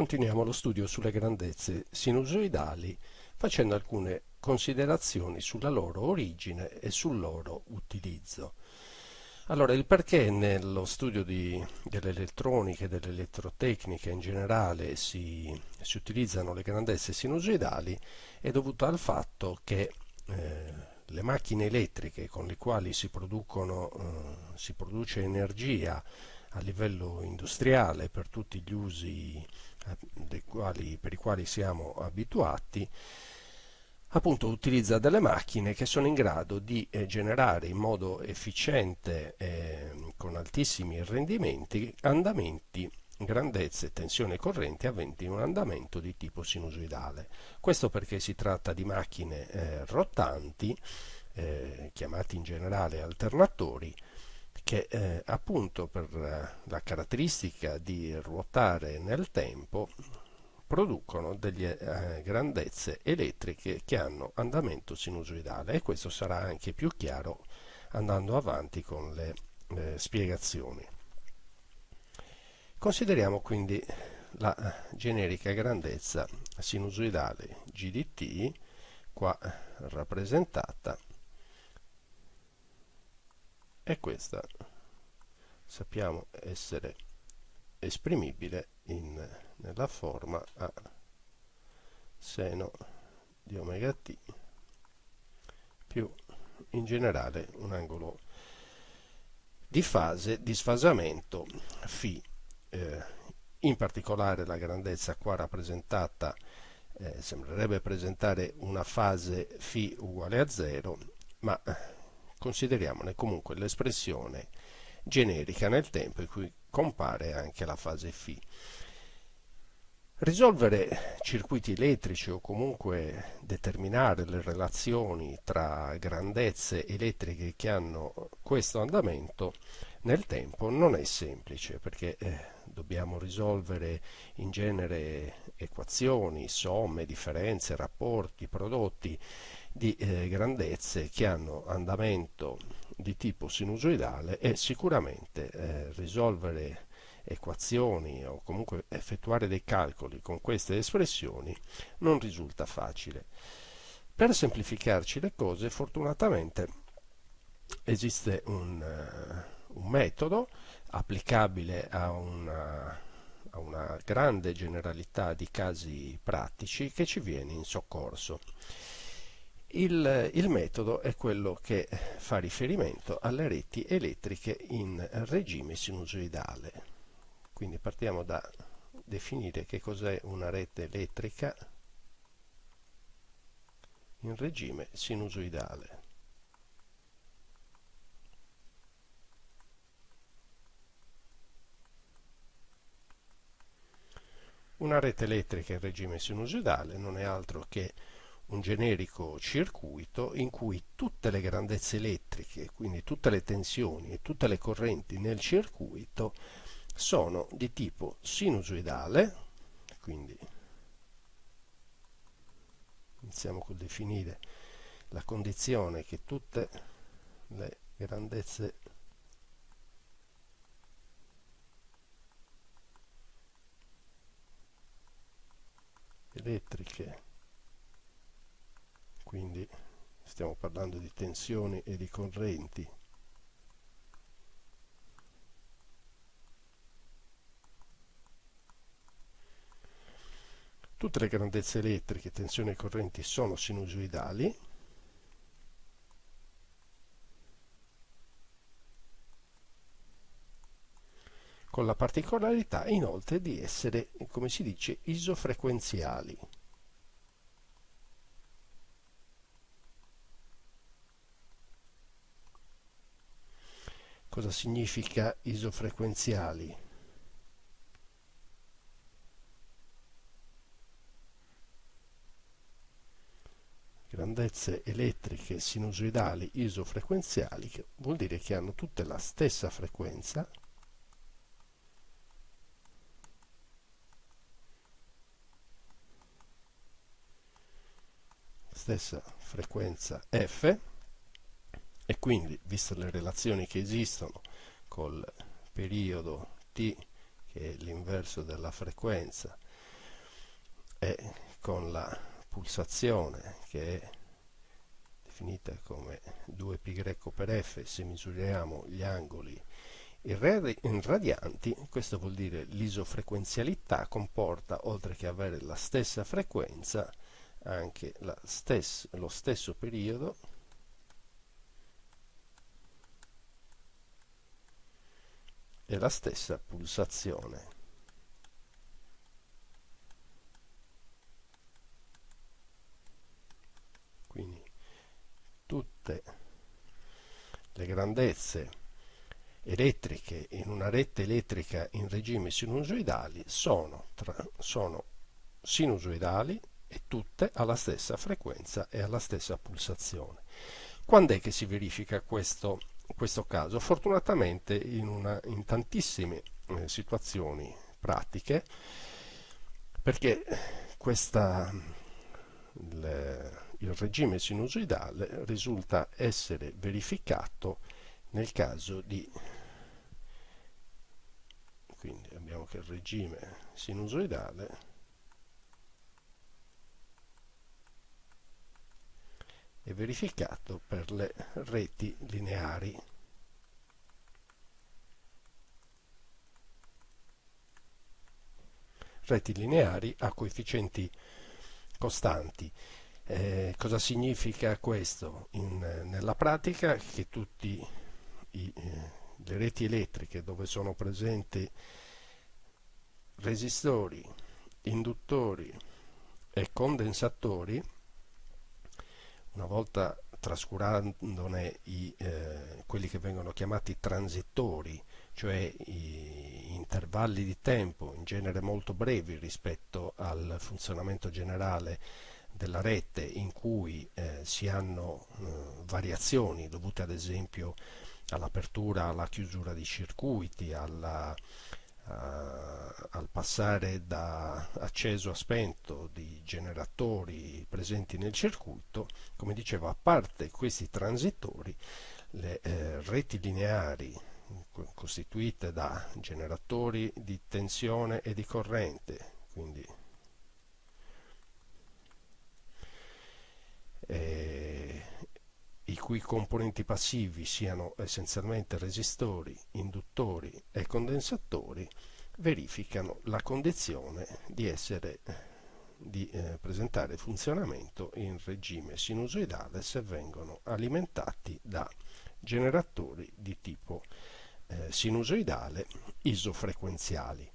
Continuiamo lo studio sulle grandezze sinusoidali facendo alcune considerazioni sulla loro origine e sul loro utilizzo. Allora, il perché nello studio dell'elettronica e dell'elettrotecnica in generale si, si, utilizzano le grandezze sinusoidali è dovuto al fatto che eh, le macchine elettriche con le quali si, eh, si produce energia a livello industriale per tutti gli usi eh, quali, per i quali siamo abituati, appunto utilizza delle macchine che sono in grado di eh, generare in modo efficiente eh, con altissimi rendimenti andamenti grandezze, tensione e corrente aventi un andamento di tipo sinusoidale. Questo perché si tratta di macchine eh, rotanti, eh, chiamati in generale alternatori, che eh, appunto per eh, la caratteristica di ruotare nel tempo producono delle eh, grandezze elettriche che hanno andamento sinusoidale e questo sarà anche più chiaro andando avanti con le eh, spiegazioni. Consideriamo quindi la generica grandezza sinusoidale GDT, qua rappresentata e questa. Sappiamo essere esprimibile in, nella forma a seno di omega t più in generale un angolo di fase di sfasamento φ eh, in particolare la grandezza qua rappresentata eh, sembrerebbe presentare una fase φ uguale a 0 ma consideriamone comunque l'espressione generica nel tempo in cui compare anche la fase φ. Risolvere circuiti elettrici o comunque determinare le relazioni tra grandezze elettriche che hanno questo andamento nel tempo non è semplice perché eh, dobbiamo risolvere in genere equazioni, somme, differenze, rapporti, prodotti di eh, grandezze che hanno andamento di tipo sinusoidale e sicuramente eh, risolvere equazioni o comunque effettuare dei calcoli con queste espressioni non risulta facile. Per semplificarci le cose, fortunatamente esiste un, uh, un metodo applicabile a una, a una grande generalità di casi pratici che ci viene in soccorso. Il, il, metodo è quello che fa riferimento alle reti elettriche in regime sinusoidale. Quindi partiamo da definire che cos'è una rete elettrica in regime sinusoidale. Una rete elettrica in regime sinusoidale non è altro che un generico circuito in cui tutte le grandezze elettriche, quindi tutte le tensioni e tutte le correnti nel circuito sono di tipo sinusoidale, quindi iniziamo col definire la condizione che tutte le grandezze elettriche quindi stiamo parlando di tensioni e di correnti. Tutte le grandezze elettriche, tensioni e correnti sono sinusoidali. Con la particolarità inoltre di essere, come si dice, isofrequenziali Cosa significa isofrequenziali? Grandezze elettriche sinusoidali isofrequenziali, che vuol dire che hanno tutte la stessa frequenza, stessa frequenza f e quindi, viste le relazioni che esistono col periodo t, che è l'inverso della frequenza, e con la pulsazione che è definita come 2π per f se misuriamo gli angoli in radianti, questo vuol dire l'isofrequenzialità comporta, oltre che avere la stessa frequenza, anche stessa, lo stesso periodo e la stessa pulsazione. Quindi tutte le grandezze elettriche in una rete elettrica in regime sinusoidali sono, tra, sono sinusoidali e tutte alla stessa frequenza e alla stessa pulsazione. Quando è che si verifica questo, questo caso? Fortunatamente in, una, in tantissime eh, situazioni pratiche perché questa, il, il regime sinusoidale risulta essere verificato nel caso di quindi abbiamo che il regime sinusoidale è verificato per le reti lineari. Reti lineari a coefficienti costanti. Eh, cosa significa questo? In, nella pratica che tutti i, eh, le reti elettriche dove sono presenti resistori, induttori e condensatori, una volta trascurandone i, eh, quelli che vengono chiamati transitori, cioè intervalli di tempo in genere molto brevi rispetto al funzionamento generale della rete in cui eh, si hanno eh, variazioni dovute ad esempio all'apertura, alla chiusura di circuiti, alla, al passare da acceso a spento di generatori presenti nel circuito, come dicevo, a parte questi transitori, le eh, reti lineari costituite da generatori di tensione e di corrente, quindi eh, i cui componenti passivi siano essenzialmente resistori, induttori e condensatori, verificano la condizione di, essere, di eh, presentare funzionamento in regime sinusoidale se vengono alimentati da generatori di tipo eh, sinusoidale isofrequenziali.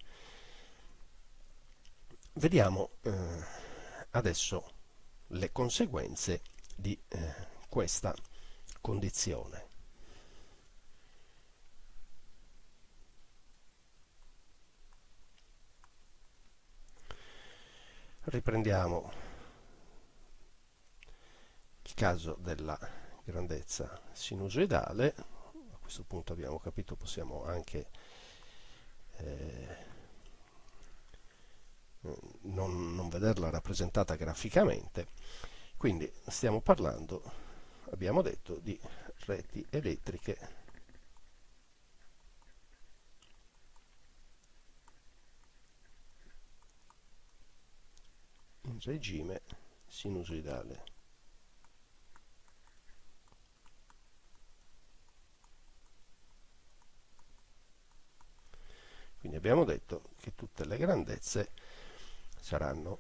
Vediamo eh, adesso le conseguenze di eh, questa condizione. Riprendiamo il caso della grandezza sinusoidale, a questo punto abbiamo capito possiamo anche eh, non, non vederla rappresentata graficamente, quindi stiamo parlando abbiamo detto di reti elettriche in regime sinusoidale. Quindi abbiamo detto che tutte le grandezze saranno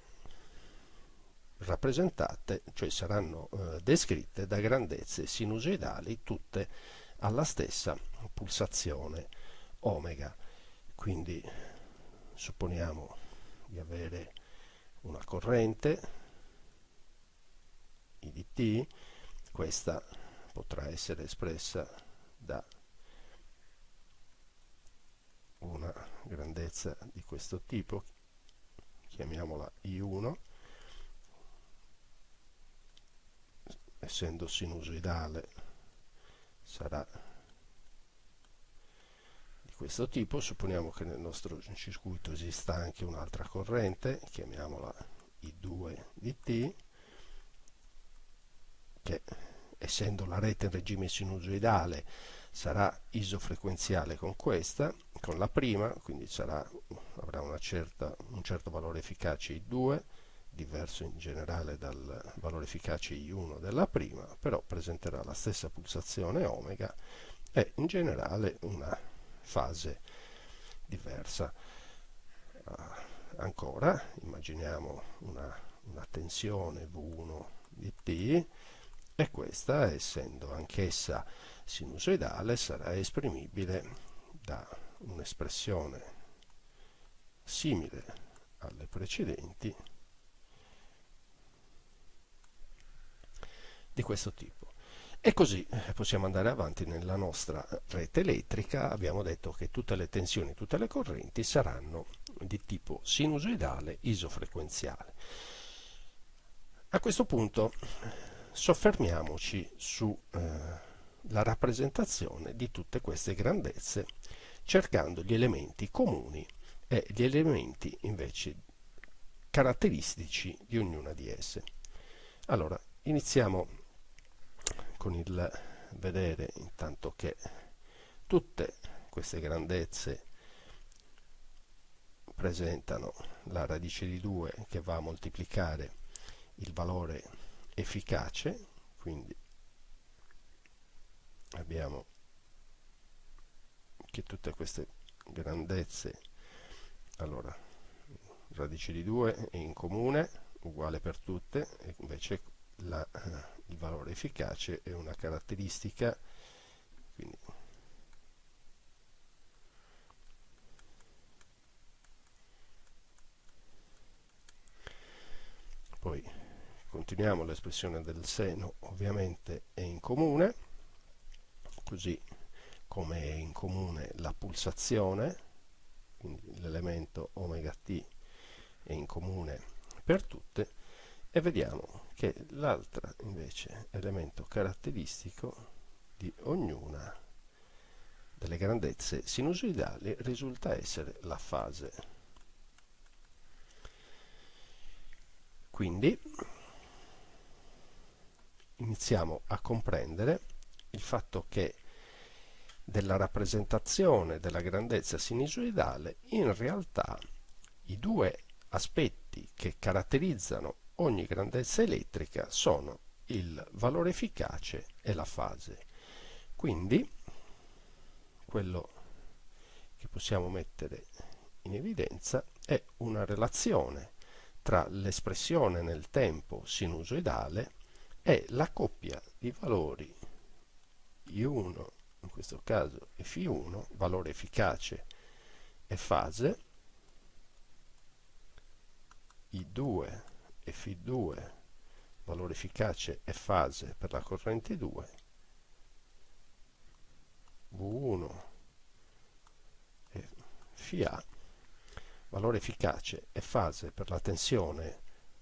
rappresentate, cioè saranno eh, descritte da grandezze sinusoidali tutte alla stessa pulsazione omega. Quindi supponiamo di avere una corrente IDT, questa potrà essere espressa da una grandezza di questo tipo, chiamiamola I1, essendo sinusoidale sarà di questo tipo. Supponiamo che nel nostro circuito esista anche un'altra corrente chiamiamola I2 di T che essendo la rete in regime sinusoidale sarà isofrequenziale con questa con la prima quindi sarà, avrà certa, un certo valore efficace I2 diverso in generale dal valore efficace I1 della prima, però presenterà la stessa pulsazione omega e in generale una fase diversa. Uh, ancora, immaginiamo una, una tensione V1 di T e questa, essendo anch'essa sinusoidale, sarà esprimibile da un'espressione simile alle precedenti di questo tipo. E così eh, possiamo andare avanti nella nostra rete elettrica, abbiamo detto che tutte le tensioni, tutte le correnti saranno di tipo sinusoidale isofrequenziale. A questo punto soffermiamoci sulla eh, rappresentazione di tutte queste grandezze cercando gli elementi comuni e gli elementi invece caratteristici di ognuna di esse. Allora, iniziamo con il vedere intanto che tutte queste grandezze presentano la radice di 2 che va a moltiplicare il valore efficace, quindi abbiamo che tutte queste grandezze allora radice di 2 è in comune uguale per tutte e invece la, eh, il valore efficace è una caratteristica quindi poi continuiamo l'espressione del seno ovviamente è in comune così come è in comune la pulsazione l'elemento omega t è in comune per tutte e vediamo che l'altro invece elemento caratteristico di ognuna delle grandezze sinusoidali risulta essere la fase. Quindi iniziamo a comprendere il fatto che della rappresentazione della grandezza sinusoidale, in realtà i due aspetti che caratterizzano ogni grandezza elettrica sono il valore efficace e la fase. Quindi quello che possiamo mettere in evidenza è una relazione tra l'espressione nel tempo sinusoidale e la coppia di valori I1 in questo caso F1, valore efficace e fase, I2 e F2, valore efficace e fase per la corrente 2, V1 e FA, valore efficace e fase per la tensione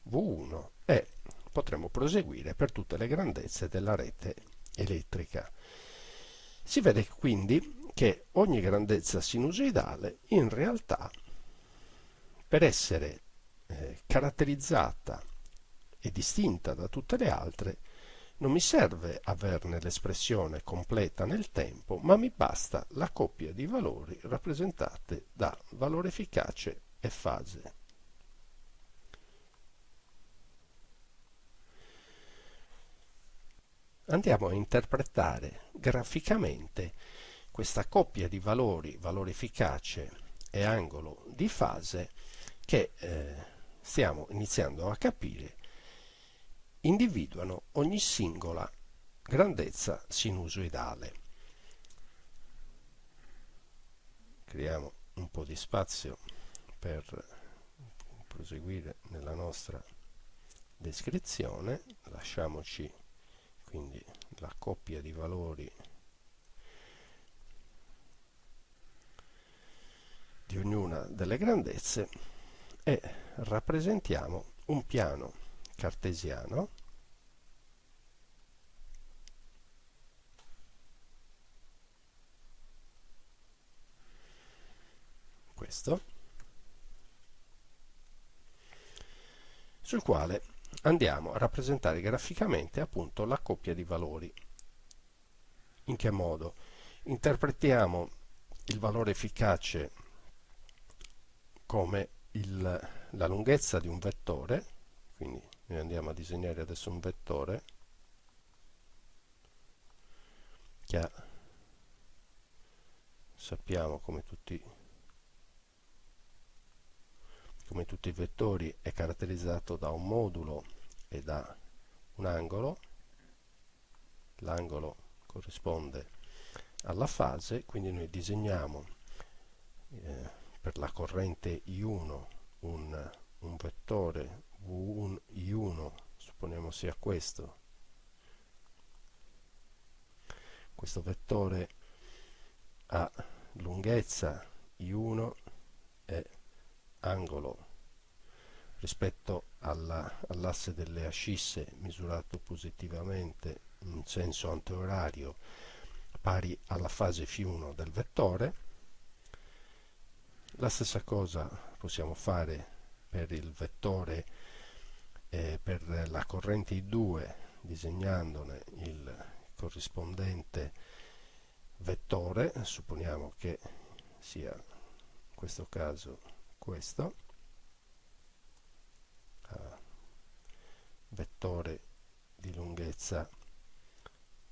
V1 e potremo proseguire per tutte le grandezze della rete elettrica. Si vede quindi che ogni grandezza sinusoidale in realtà per essere eh, caratterizzata e distinta da tutte le altre non mi serve averne l'espressione completa nel tempo, ma mi basta la coppia di valori rappresentate da valore efficace e fase. andiamo a interpretare graficamente questa coppia di valori, valore efficace e angolo di fase che eh, stiamo iniziando a capire individuano ogni singola grandezza sinusoidale. Creiamo un po' di spazio per proseguire nella nostra descrizione, lasciamoci quindi la coppia di valori di ognuna delle grandezze e rappresentiamo un piano cartesiano questo sul quale andiamo a rappresentare graficamente appunto la coppia di valori. In che modo? Interpretiamo il valore efficace come il, la lunghezza di un vettore, quindi noi andiamo a disegnare adesso un vettore che ha sappiamo come tutti come tutti i vettori è caratterizzato da un modulo e da un angolo. L'angolo corrisponde alla fase quindi noi disegniamo eh, per la corrente I1 un, un vettore V1 I1 supponiamo sia questo. Questo vettore ha lunghezza I1 e angolo. Rispetto all'asse all delle ascisse misurato positivamente in senso antiorario pari alla fase φ1 del vettore la stessa cosa possiamo fare per il vettore eh, per la corrente I2 disegnandone il corrispondente vettore supponiamo che sia in questo caso questo vettore di lunghezza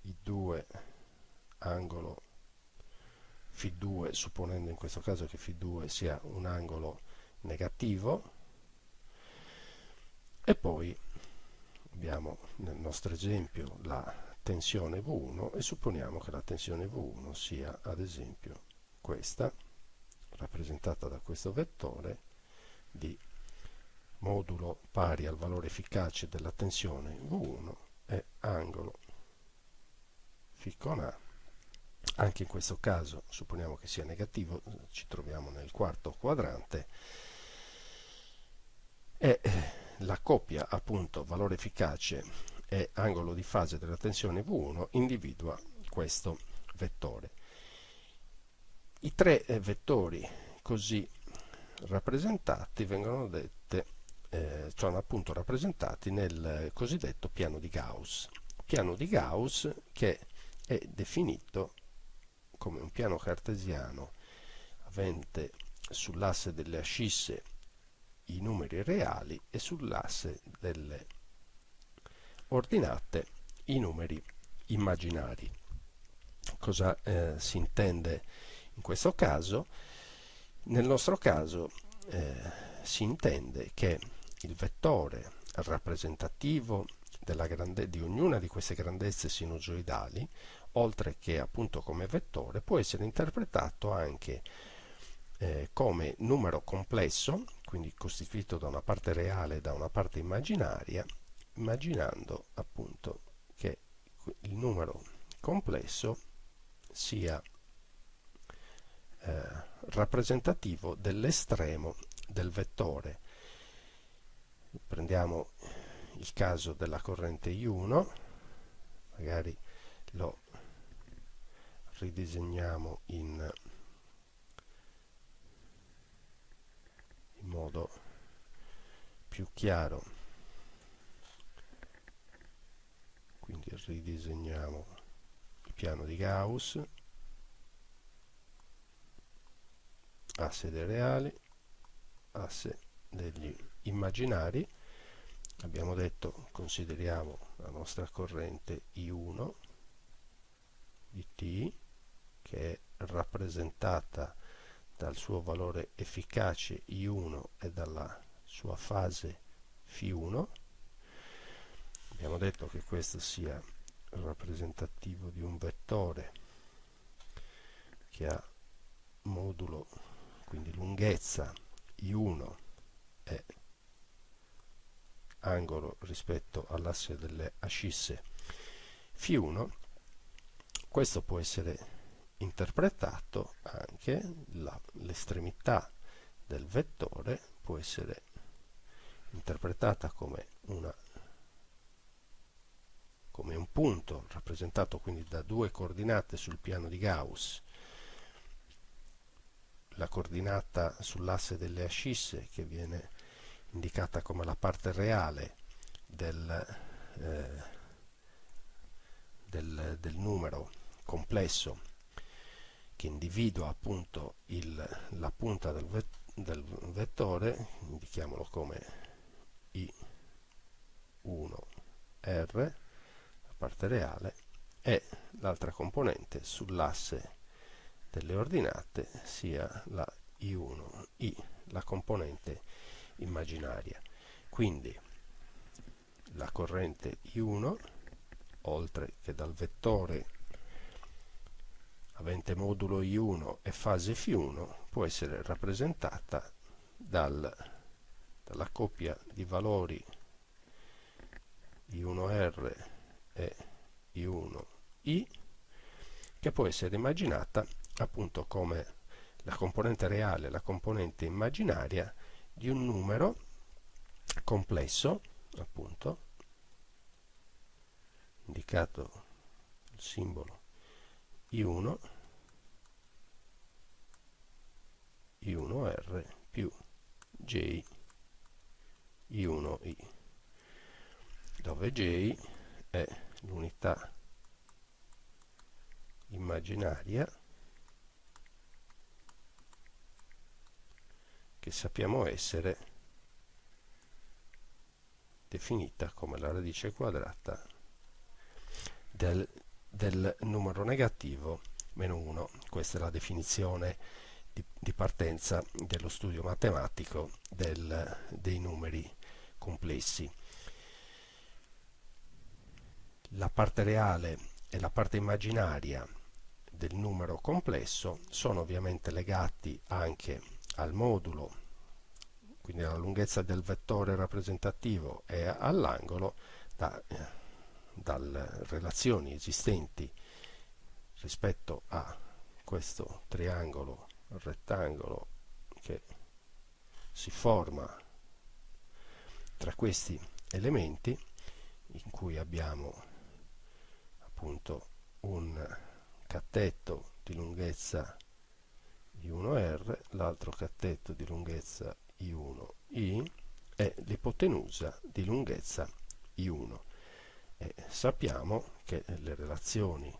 I2 angolo Φ2 supponendo in questo caso che Φ2 sia un angolo negativo. E poi abbiamo nel nostro esempio la tensione V1 e supponiamo che la tensione V1 sia ad esempio questa rappresentata da questo vettore di modulo pari al valore efficace della tensione V1 e angolo φ con A anche in questo caso supponiamo che sia negativo ci troviamo nel quarto quadrante e la coppia appunto valore efficace e angolo di fase della tensione V1 individua questo vettore. I tre eh, vettori così rappresentati vengono dette, eh, sono appunto rappresentati nel cosiddetto piano di Gauss. Piano di Gauss che è definito come un piano cartesiano avente sull'asse delle ascisse i numeri reali e sull'asse delle ordinate i numeri immaginari. Cosa eh, si intende in questo caso? Nel nostro caso eh, si intende che il vettore rappresentativo di ognuna di queste grandezze sinusoidali, oltre che appunto come vettore, può essere interpretato anche eh, come numero complesso, quindi costituito da una parte reale e da una parte immaginaria, immaginando appunto che il numero complesso sia eh, rappresentativo dell'estremo del vettore. Prendiamo il caso della corrente I1, magari lo ridisegniamo in, modo più chiaro. Quindi ridisegniamo il piano di Gauss asse dei reali asse degli immaginari. Abbiamo detto consideriamo la nostra corrente I1 di T che è rappresentata dal suo valore efficace I1 e dalla sua fase Φ1 abbiamo detto che questo sia rappresentativo di un vettore che ha modulo quindi lunghezza I1 e angolo rispetto all'asse delle ascisse Φ1 questo può essere interpretato anche l'estremità del vettore può essere interpretata come una come un punto rappresentato quindi da due coordinate sul piano di Gauss. La coordinata sull'asse delle ascisse che viene indicata come la parte reale del, eh, del, del numero complesso che individua appunto il, la punta del, vet, del, vettore, indichiamolo come I I1R, la parte reale, e l'altra componente sull'asse delle ordinate sia la I1I, la componente immaginaria. Quindi la corrente I1, oltre che dal vettore avente modulo I1 e fase Φ1, può essere rappresentata dal, dalla coppia di valori I1R e I1I, che può essere immaginata appunto come la componente reale la componente immaginaria di un numero complesso, appunto, indicato il simbolo I1, I1R più J I1I, dove J è l'unità immaginaria che sappiamo essere definita come la radice quadrata del, del numero negativo meno 1. Questa è la definizione di, di partenza dello studio matematico del, dei numeri complessi. La parte reale e la parte immaginaria del numero complesso sono ovviamente legati anche al modulo, quindi alla lunghezza del vettore rappresentativo e all'angolo da, eh, dalle relazioni esistenti rispetto a questo triangolo rettangolo che si forma tra questi elementi in cui abbiamo appunto un cattetto di lunghezza I1R, l'altro cattetto di lunghezza I1I e l'ipotenusa di lunghezza I1. E sappiamo che le relazioni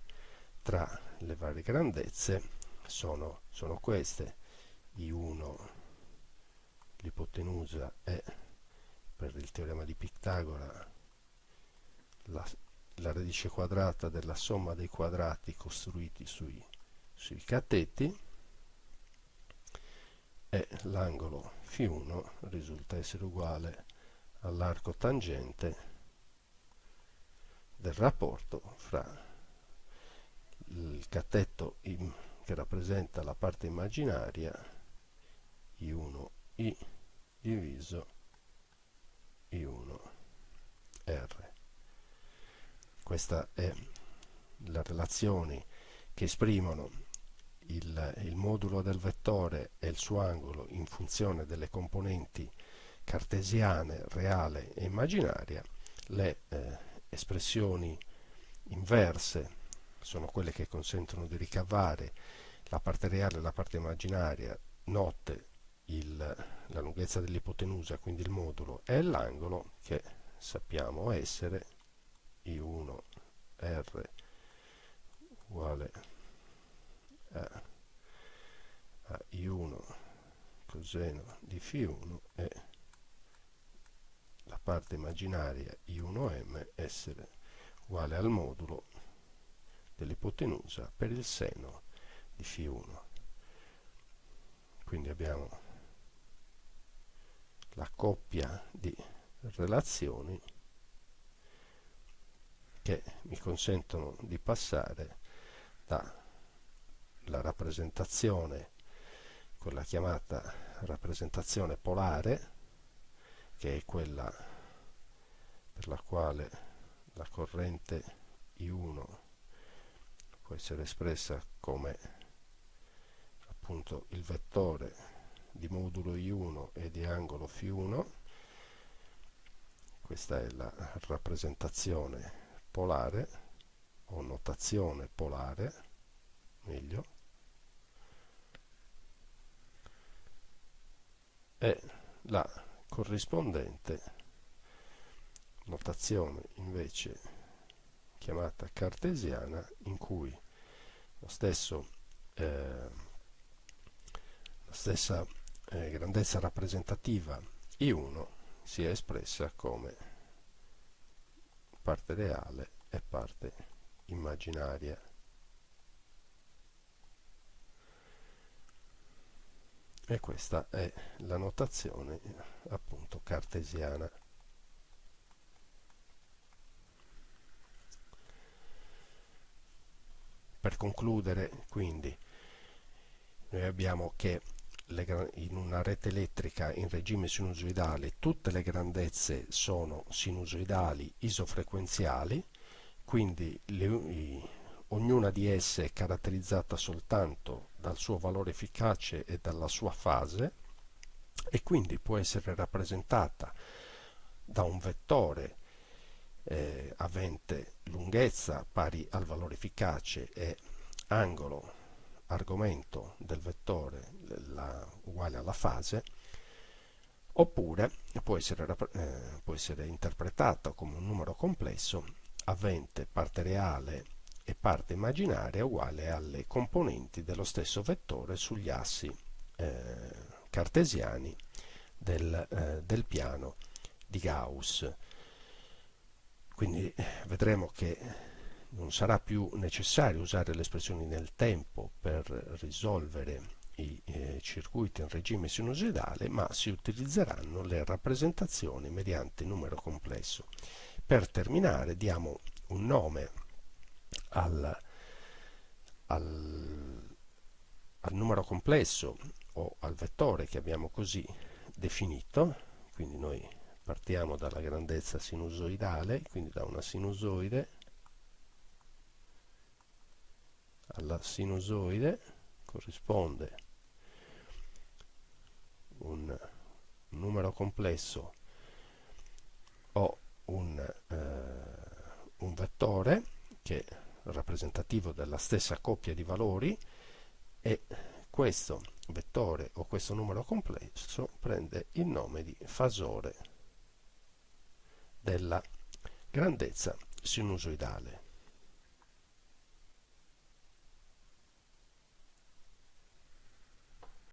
tra le varie grandezze sono, sono queste. I1, l'ipotenusa è per il teorema di Pitagora la, la radice quadrata della somma dei quadrati costruiti sui, sui cateti e l'angolo Φ1 risulta essere uguale all'arco tangente del rapporto fra il catetto che rappresenta la parte immaginaria I1I diviso I1R. Questa è la relazione che esprimono il, il, modulo del vettore e il suo angolo in funzione delle componenti cartesiane, reale e immaginaria, le eh, espressioni inverse sono quelle che consentono di ricavare la parte reale e la parte immaginaria, note il, la lunghezza dell'ipotenusa, quindi il modulo, e l'angolo che sappiamo essere I1 R uguale a, a I1 coseno di Φ1 e la parte immaginaria I1M essere uguale al modulo dell'ipotenusa per il seno di Φ1 quindi abbiamo la coppia di relazioni che mi consentono di passare dalla rappresentazione, quella chiamata rappresentazione polare, che è quella per la quale la corrente I1 può essere espressa come appunto il vettore di modulo I1 e di angolo Φ1 questa è la rappresentazione polare o notazione polare meglio. E la corrispondente notazione invece chiamata cartesiana in cui lo stesso, eh, la stessa eh, grandezza rappresentativa I1 si è espressa come parte reale e parte immaginaria. E questa è la notazione appunto cartesiana. Per concludere, quindi, noi abbiamo che in una rete elettrica in regime sinusoidale tutte le grandezze sono sinusoidali isofrequenziali, quindi le, ognuna di esse è caratterizzata soltanto dal suo valore efficace e dalla sua fase e quindi può essere rappresentata da un vettore eh, avente lunghezza pari al valore efficace e angolo argomento del vettore la, uguale alla fase oppure può essere, eh, può essere interpretata come un numero complesso avente parte reale e parte immaginaria uguale alle componenti dello stesso vettore sugli assi eh, cartesiani del, eh, del piano di Gauss. Quindi vedremo che non sarà più necessario usare le espressioni nel tempo per risolvere i eh, circuiti in regime sinusoidale, ma si utilizzeranno le rappresentazioni mediante numero complesso. Per terminare diamo un nome al, al, al numero complesso o al vettore che abbiamo così definito, quindi noi partiamo dalla grandezza sinusoidale, quindi da una sinusoide alla sinusoide corrisponde un numero complesso o un, eh, un vettore che rappresentativo della stessa coppia di valori e questo vettore o questo numero complesso prende il nome di fasore della grandezza sinusoidale.